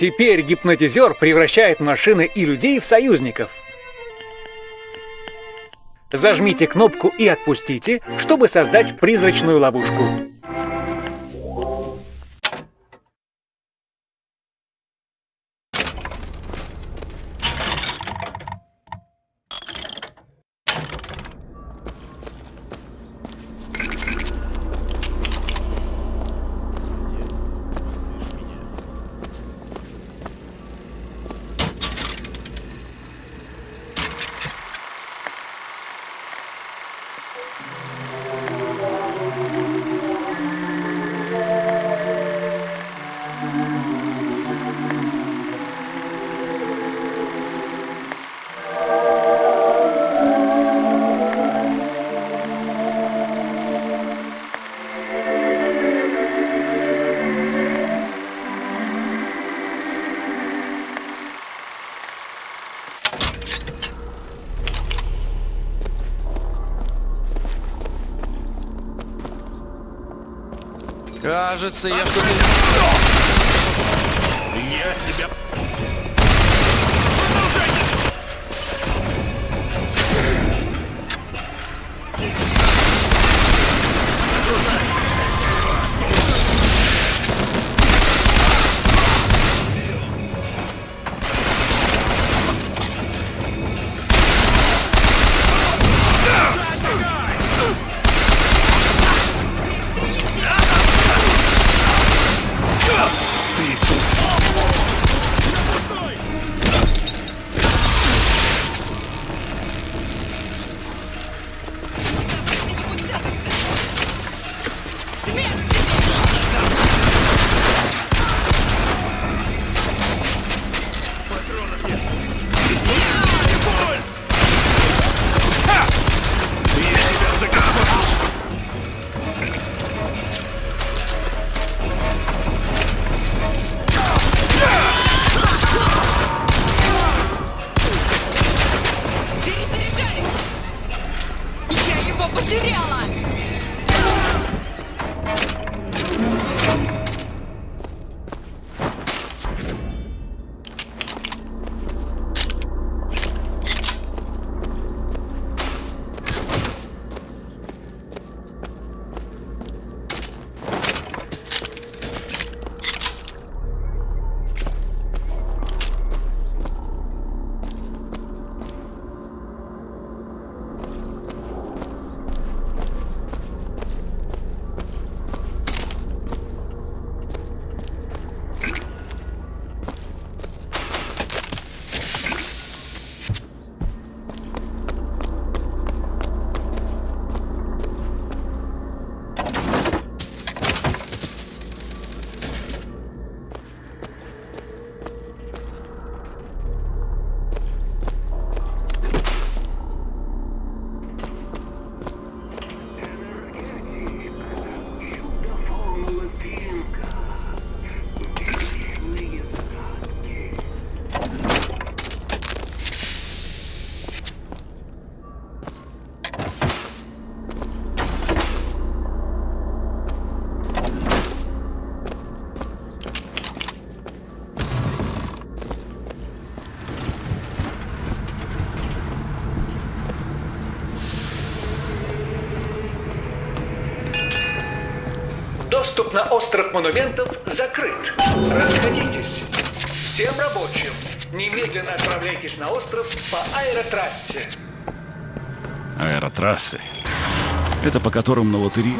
Теперь гипнотизер превращает машины и людей в союзников. Зажмите кнопку и отпустите, чтобы создать призрачную ловушку. Кажется, я что-то... Я тебя... Доступ на остров монументов закрыт. Расходитесь. Всем рабочим, немедленно отправляйтесь на остров по аэротрассе. Аэротрассы. Это по которым на лотерее...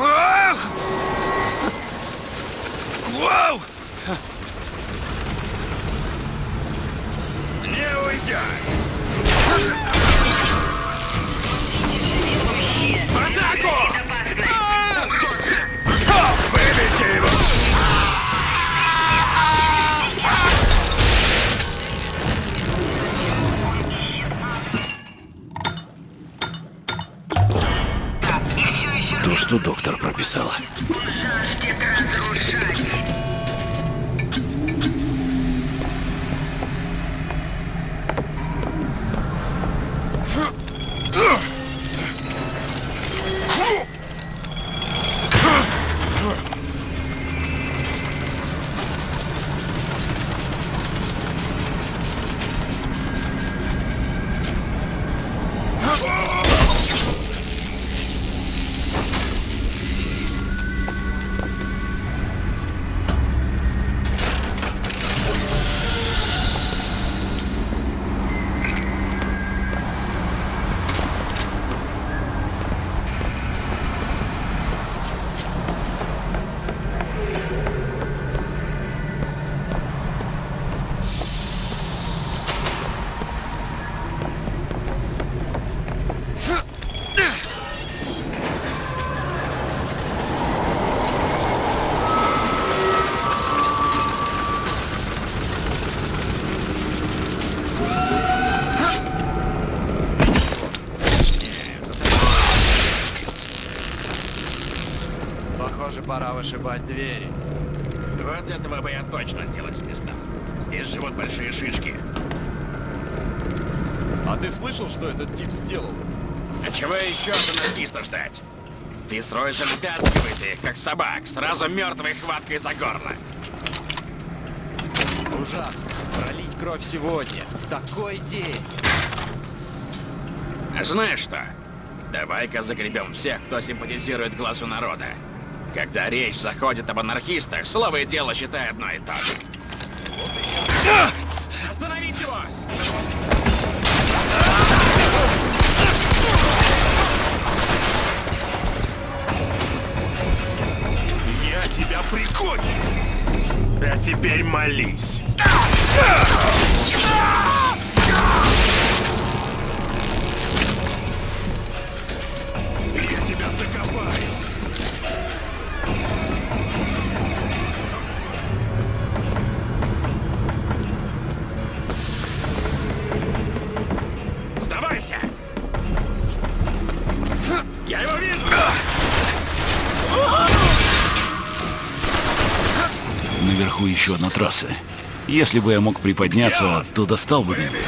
вышибать двери. Вот этого бы я точно делать с места. Здесь живут большие шишки. А ты слышал, что этот тип сделал? А чего еще от анархиста ждать? Фицрой же вытаскивает их, как собак, сразу мертвой хваткой за горло. Ужасно. Пролить кровь сегодня, в такой день. А знаешь что? Давай-ка загребем всех, кто симпатизирует глазу народа. Когда речь заходит об анархистах, слово и дело считай одно и то же. Остановить его! Я тебя прикончу! А теперь молись. Наверху еще одна трасса. Если бы я мог приподняться, то достал бы Нелли.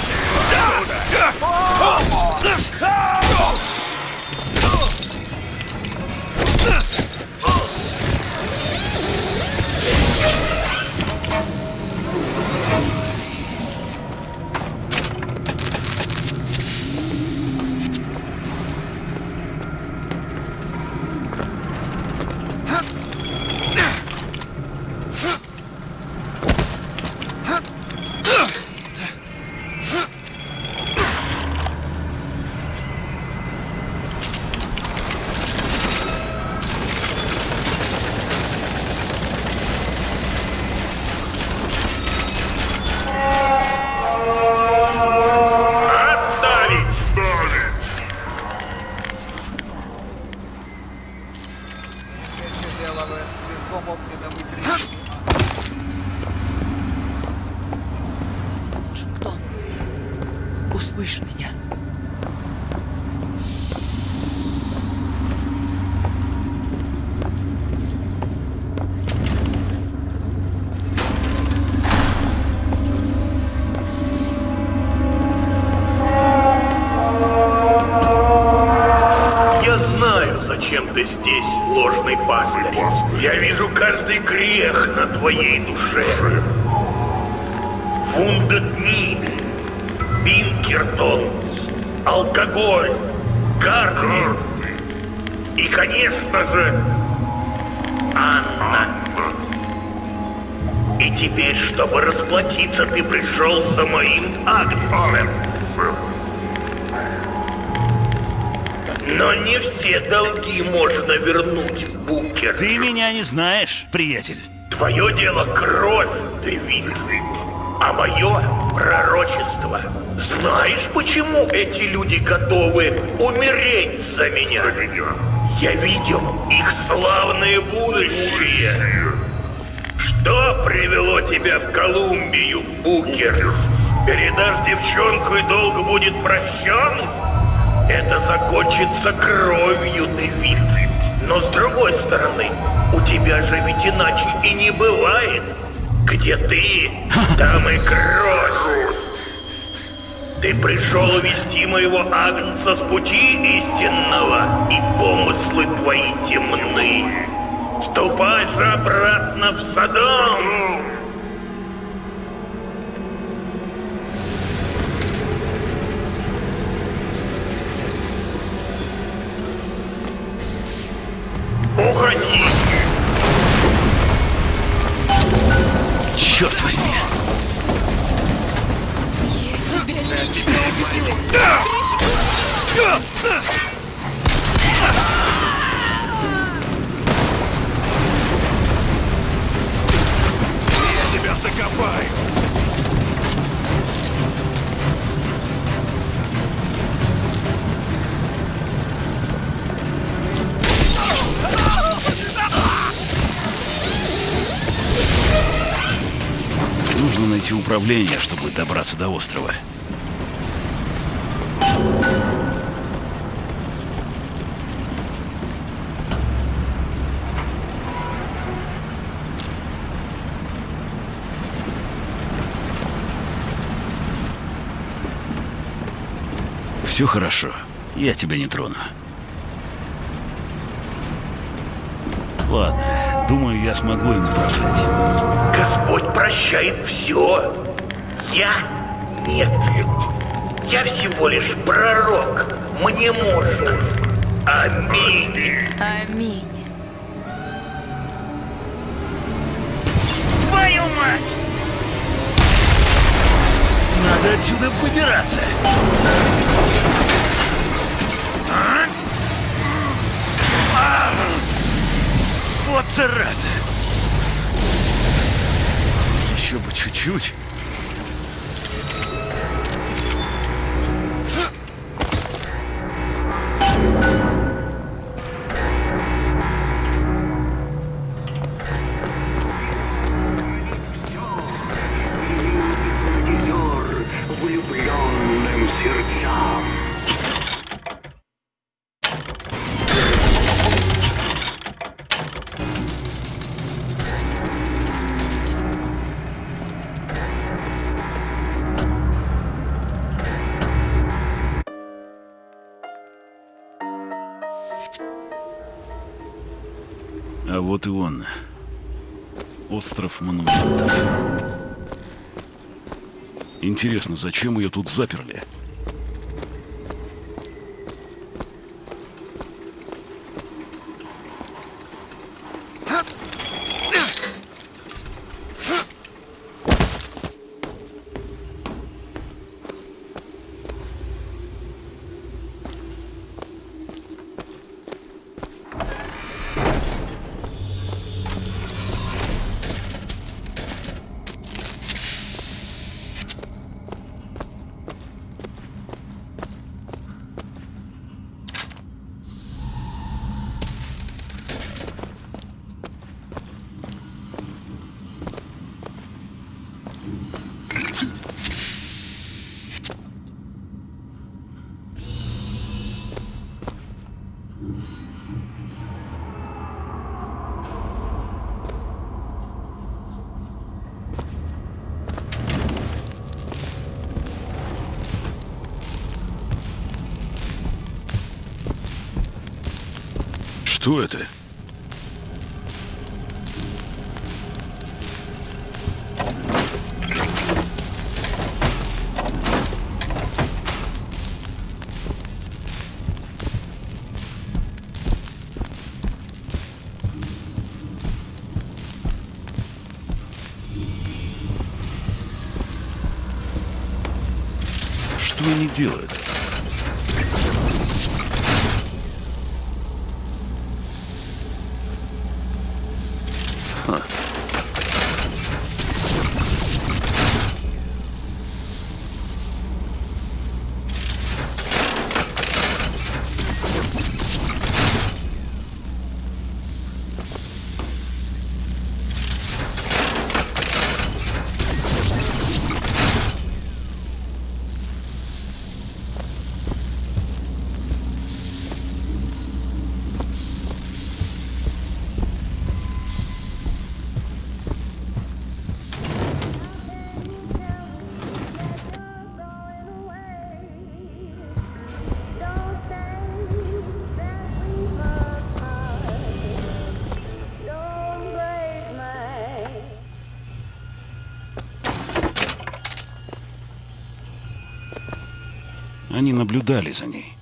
Ты здесь, ложный пастырь. Я вижу каждый грех на твоей душе. Вундетни, Бинкертон, алкоголь, карты и, конечно же, Анна. И теперь, чтобы расплатиться, ты пришел за моим Агнцем. Но не все долги можно вернуть, Букер. Ты меня не знаешь, приятель. Твое дело кровь, Дэвид. А мое пророчество. Знаешь, почему эти люди готовы умереть за меня? Я видел их славное будущее. Что привело тебя в Колумбию, Букер? Передашь девчонку и долг будет прощен? Это закончится кровью, Дэвид. Но с другой стороны, у тебя же ведь иначе и не бывает. Где ты, там и кровь. Ты пришел увести моего Агнца с пути истинного, и помыслы твои темны. Ступай же обратно в Содом. трассе управления, чтобы добраться до острова. Все хорошо. Я тебя не трону. Ладно думаю, я смогу им управлять. Господь прощает все. Я? Нет. Я всего лишь пророк. Мне можно. Аминь. Аминь. Твою мать! Надо отсюда выбираться. Вот зараза! Еще бы чуть-чуть. Вот и он. Остров монументов. Интересно, зачем ее тут заперли? Что это? Они наблюдали за ней.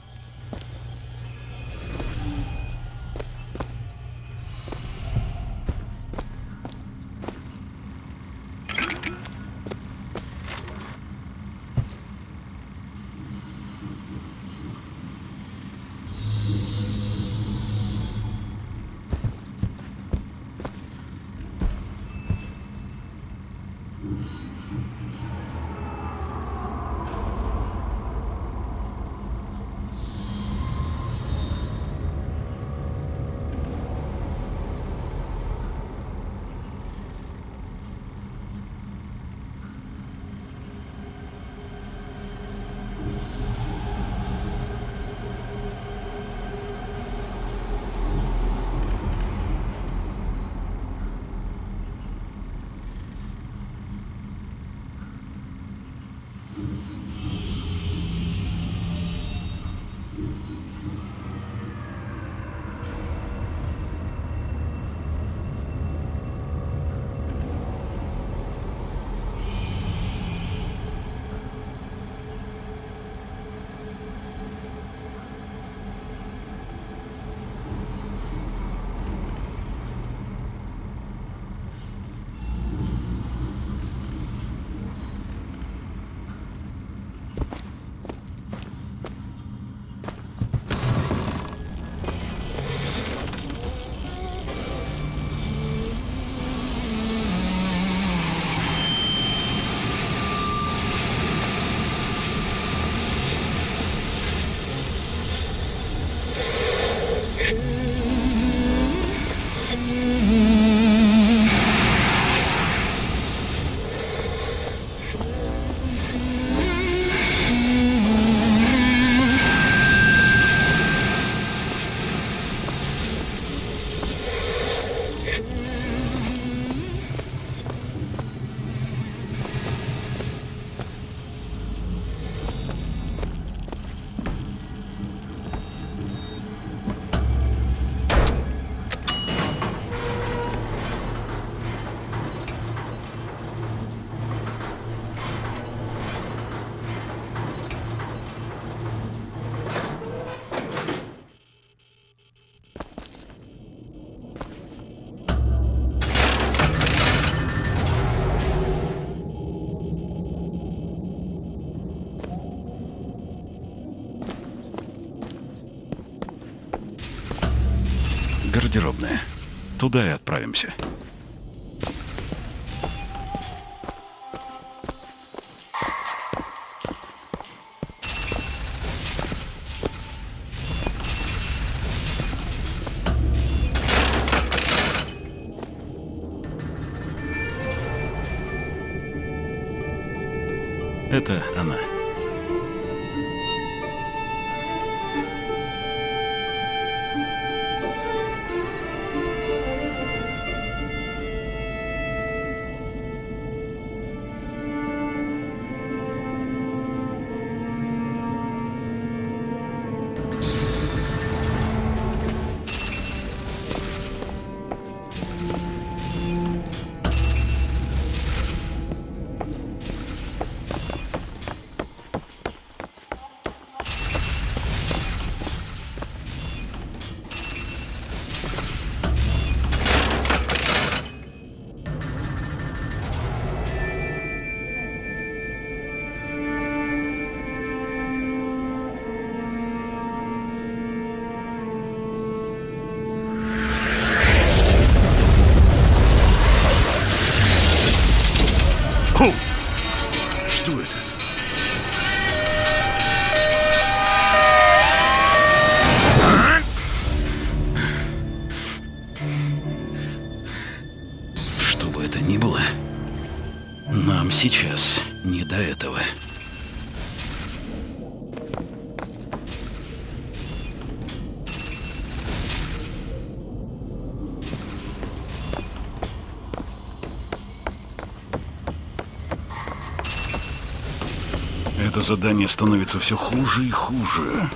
Гардеробная. Туда и отправимся. Сейчас не до этого. Это задание становится все хуже и хуже.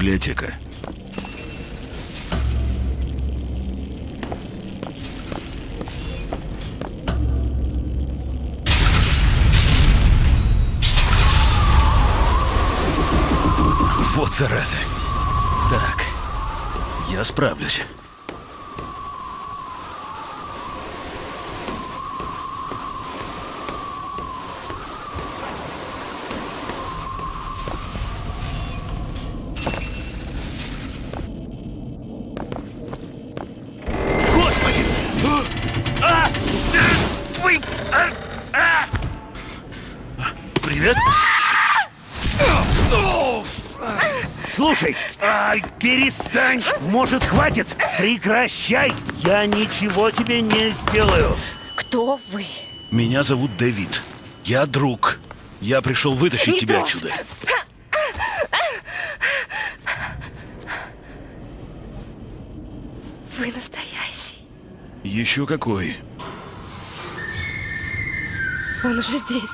Библиотека. Вот зараза. Так, я справлюсь. Перестань! Может, хватит? Прекращай! Я ничего тебе не сделаю! Кто вы? Меня зовут Дэвид. Я друг. Я пришел вытащить Не тебя трожь. отсюда. Вы настоящий. Еще какой. Он уже здесь.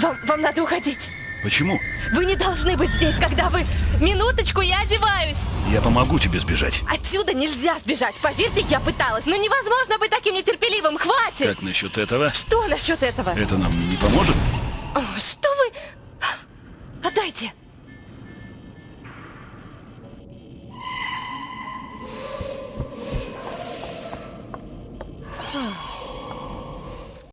Вам, вам надо уходить. Почему? Вы не должны быть здесь, когда вы... Минуточку, я одеваюсь. Я помогу тебе сбежать. Отсюда нельзя сбежать. Поверьте, я пыталась. Но невозможно быть таким нетерпеливым. Хватит. Как насчет этого? Что насчет этого? Это нам не поможет? О, что